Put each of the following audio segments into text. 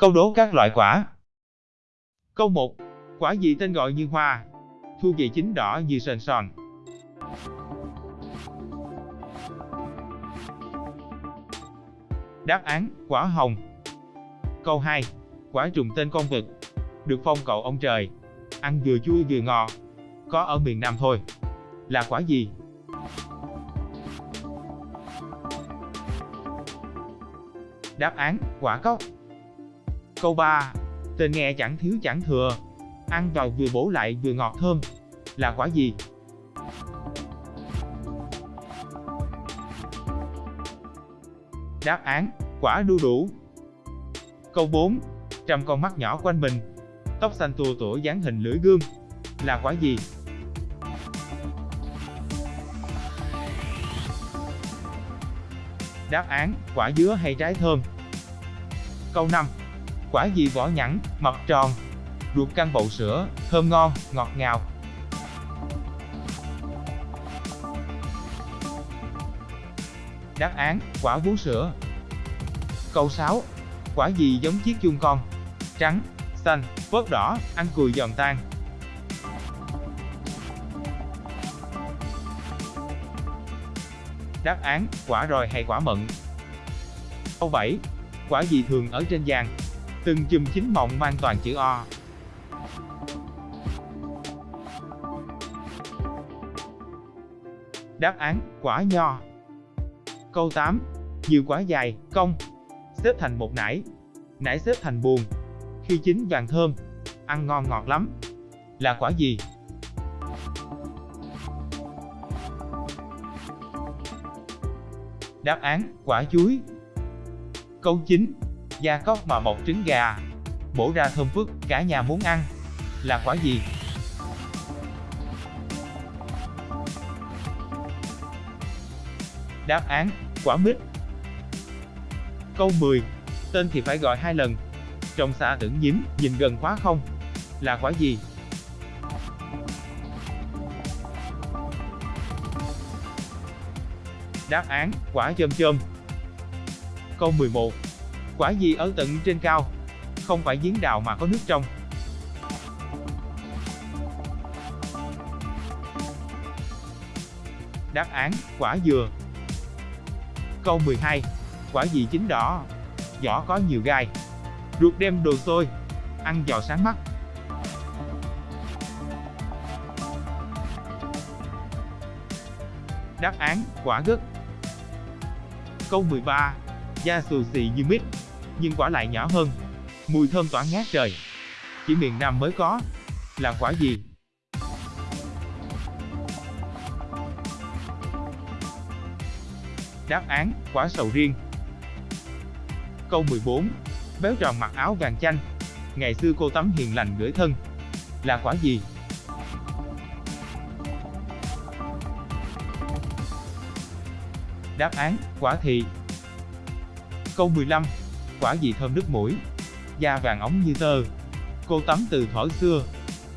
Câu đố các loại quả. Câu 1. Quả gì tên gọi như hoa, thu về chín đỏ như sền sòn. Đáp án, quả hồng. Câu 2. Quả trùng tên con vật, được phong cậu ông trời, ăn vừa chua vừa ngọt, có ở miền Nam thôi. Là quả gì? Đáp án, quả cóc. Câu 3. Tên nghe chẳng thiếu chẳng thừa, ăn vào vừa bổ lại vừa ngọt thơm. Là quả gì? Đáp án, quả đu đủ. Câu 4. Trăm con mắt nhỏ quanh mình, tóc xanh tua tủa dáng hình lưỡi gương. Là quả gì? Đáp án, quả dứa hay trái thơm. Câu 5. Quả gì vỏ nhẵn, mặt tròn, ruột căng bầu sữa, thơm ngon, ngọt ngào. Đáp án, quả vú sữa. Câu 6. Quả gì giống chiếc chuông con? Trắng, xanh, vớt đỏ, ăn cùi giòn tan. Đáp án, quả roi hay quả mận. Câu 7. Quả gì thường ở trên vàng? Từng chùm chính mộng mang toàn chữ O. Đáp án, quả nho. Câu 8. Nhiều quả dài, cong, xếp thành một nải. Nải xếp thành buồn. Khi chín vàng thơm, ăn ngon ngọt lắm. Là quả gì? Đáp án, quả chuối. Câu 9. Da cóc mà mọc trứng gà. Bổ ra thơm phức, cả nhà muốn ăn. Là quả gì? Đáp án, quả mít. Câu 10. Tên thì phải gọi hai lần. Trong xã tưởng nhím, nhìn gần quá không. Là quả gì? Đáp án, quả chôm chôm. Câu 11. Quả gì ở tận trên cao? Không phải giếng đào mà có nước trong. Đáp án, quả dừa. Câu 12. Quả gì chín đỏ? Vỏ có nhiều gai. Ruột đem đồ xôi. Ăn giò sáng mắt. Đáp án, quả gất. Câu 13. Da xù xì như mít, nhưng quả lại nhỏ hơn. Mùi thơm tỏa ngát trời. Chỉ miền Nam mới có. Là quả gì? Đáp án, quả sầu riêng. Câu 14. Béo tròn mặc áo vàng chanh. Ngày xưa cô tắm hiền lành gửi thân. Là quả gì? Đáp án, quả thị. Câu 15. Quả gì thơm nước mũi? Da vàng óng như tơ. Cô tắm từ thuở xưa.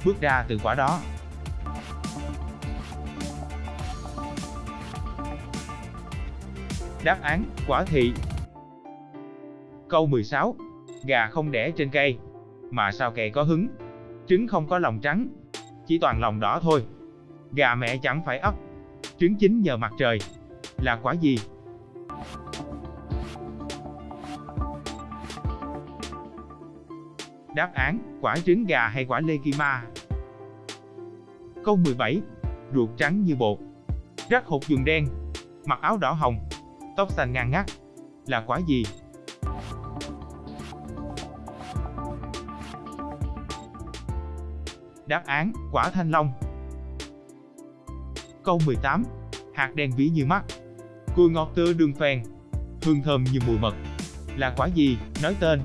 Bước ra từ quả đó. Đáp án, quả thị. Câu 16. Gà không đẻ trên cây. Mà sao kệ có hứng? Trứng không có lòng trắng. Chỉ toàn lòng đỏ thôi. Gà mẹ chẳng phải ấp. Trứng chín nhờ mặt trời. Là quả gì? Đáp án, quả trứng gà hay quả Legima? Câu 17. Ruột trắng như bột. Rắc hột dùng đen. Mặc áo đỏ hồng. Tóc xanh ngang ngắt. Là quả gì? Đáp án, quả thanh long. Câu 18. Hạt đen ví như mắt. Cùi ngọt tơ đường phèn. Hương thơm như mùi mật. Là quả gì? Nói tên.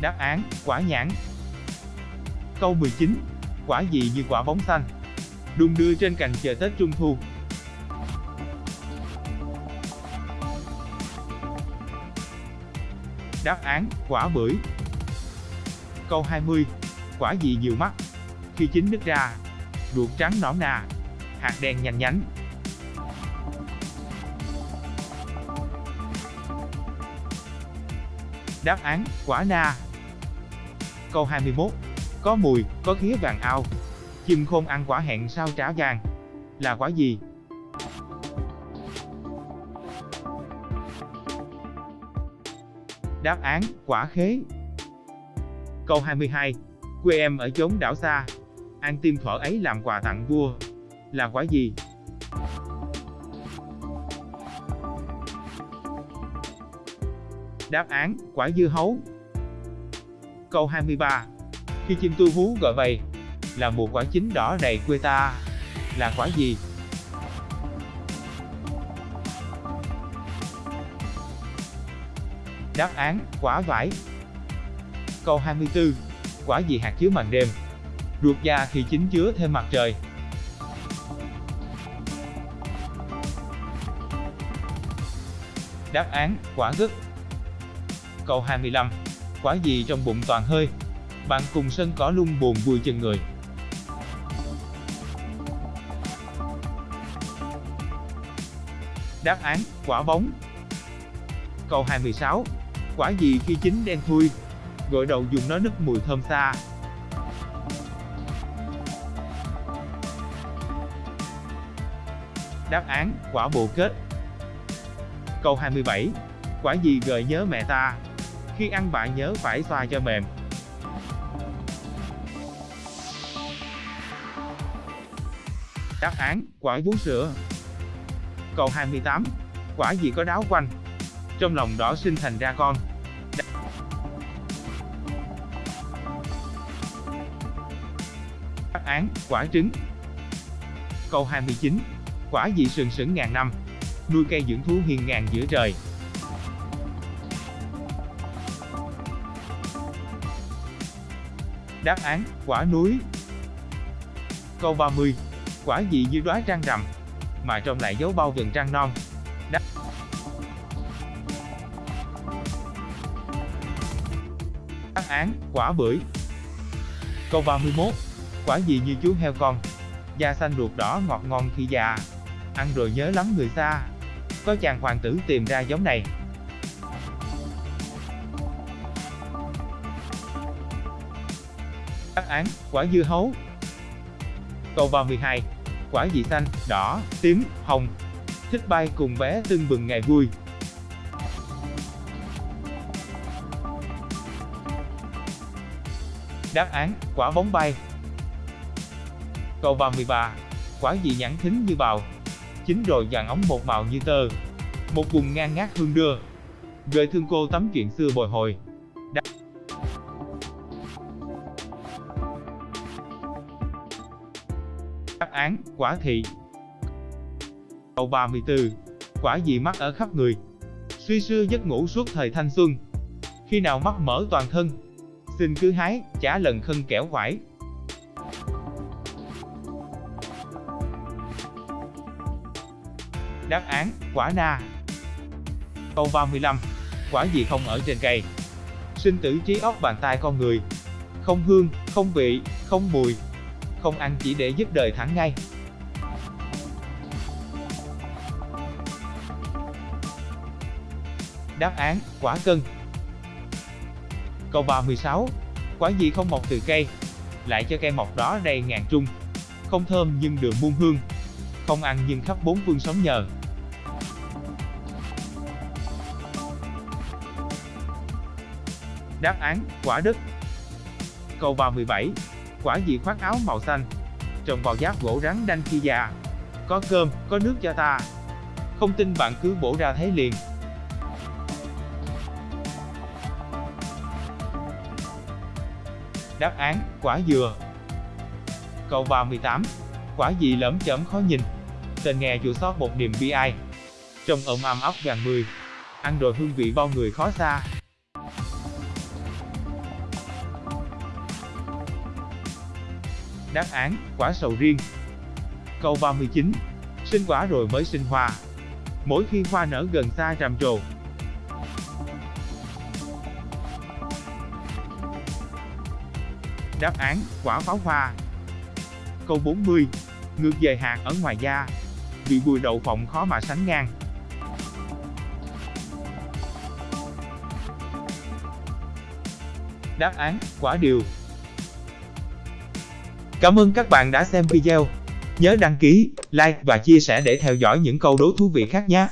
Đáp án, quả nhãn. Câu 19. Quả gì như quả bóng xanh? Đung đưa trên cành chờ Tết Trung Thu. Đáp án, quả bưởi. Câu 20. Quả gì nhiều mắt? Khi chín nứt ra, ruột trắng nõn nà, hạt đen nhành nhánh. Đáp án, quả na. Câu 21. Có mùi, có khía vàng ao. Chim khôn ăn quả hẹn sao trả vàng. Là quả gì? Đáp án, quả khế. Câu 22. Quê em ở chốn đảo xa. Ăn tim thỏ ấy làm quà tặng vua. Là quả gì? Đáp án, quả dưa hấu. Câu 23. Khi chim tu hú gọi vầy, là mùa quả chín đỏ đầy quê ta. Là quả gì? Đáp án, quả vải. Câu 24. Quả gì hạt chứa màn đêm? Ruột da khi chín chứa thêm mặt trời. Đáp án, quả gấc. Câu 25. Quả gì trong bụng toàn hơi? Bạn cùng sân cỏ lung buồn vui chân người. Đáp án, quả bóng. Câu 26. Quả gì khi chín đen thui? Gội đầu dùng nó nức mùi thơm xa. Đáp án, quả bồ kết. Câu 27. Quả gì gợi nhớ mẹ ta? Khi ăn bạn nhớ phải xoa cho mềm. Đáp án, quả vú sữa. Câu 28. Quả gì có đáo quanh? Trong lòng đỏ sinh thành ra con. Đáp án, quả trứng. Câu 29. Quả gì sừng sững ngàn năm? Nuôi cây dưỡng thú hiền ngàn giữa trời. Đáp án, quả núi. Câu 30. Quả gì như đóa trăng rằm, mà trong lại dấu bao gần trăng non. Đáp Đáp án, quả bưởi. Câu 31. Quả gì như chú heo con, da xanh ruột đỏ ngọt ngon khi già, ăn rồi nhớ lắm người xa. Có chàng hoàng tử tìm ra giống này. Án, quả dưa hấu. Câu 32. Quả gì xanh, đỏ, tím, hồng. Thích bay cùng bé tưng bừng ngày vui. Đáp án, quả bóng bay. Câu 33. Quả gì nhẵn thính như bào, chín rồi vàng ống một màu như tơ. Một vùng ngang ngát hương đưa. Gợi thương cô tấm chuyện xưa bồi hồi. Đáp Đáp án, quả thị. Câu 34. Quả gì mắc ở khắp người? Suy xưa giấc ngủ suốt thời thanh xuân. Khi nào mắt mở toàn thân? Xin cứ hái, chả lần khân kẻo quải. Đáp án, quả na. Câu 35. Quả gì không ở trên cây? Sinh tử trí óc bàn tay con người. Không hương, không vị, không mùi. Không ăn chỉ để dứt đời thẳng ngay. Đáp án, quả cân. Câu 36. Quả gì không mọc từ cây? Lại cho cây mọc đó đầy ngàn trung. Không thơm nhưng đường muôn hương. Không ăn nhưng khắp bốn phương sống nhờ. Đáp án, quả đất. Câu 37. Quả gì khoác áo màu xanh? Trồng vào giáp gỗ rắn đanh khi già. Có cơm, có nước cho ta. Không tin bạn cứ bổ ra thấy liền. Đáp án, quả dừa. Câu 38. Quả gì lẫm chẩm khó nhìn? Tên nghe chua sót một niềm bi ai. Trông ẩm ầm ốc gần mười. Ăn rồi hương vị bao người khó xa. Đáp án, quả sầu riêng. Câu 39. Sinh quả rồi mới sinh hoa. Mỗi khi hoa nở gần xa rằm trồ. Đáp án, quả pháo hoa. Câu 40. Ngược về hạt ở ngoài da. Vị bùi đậu phộng khó mà sánh ngang. Đáp án, quả điều. Cảm ơn các bạn đã xem video. Nhớ đăng ký, like và chia sẻ để theo dõi những câu đố thú vị khác nhé.